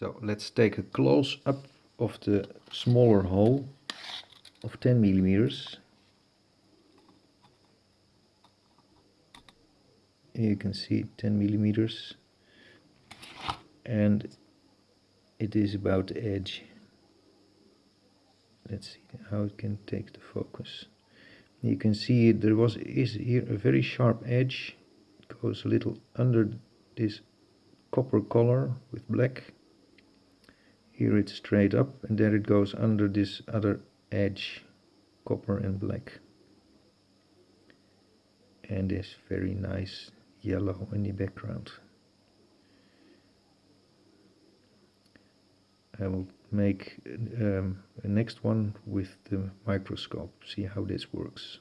So let's take a close up of the smaller hole of 10 millimeters. You can see 10 millimeters and it is about the edge. Let's see how it can take the focus. You can see there was is here a very sharp edge. It goes a little under this copper color with black here it's straight up and there it goes under this other edge copper and black. And this very nice yellow in the background. I will make um, a next one with the microscope see how this works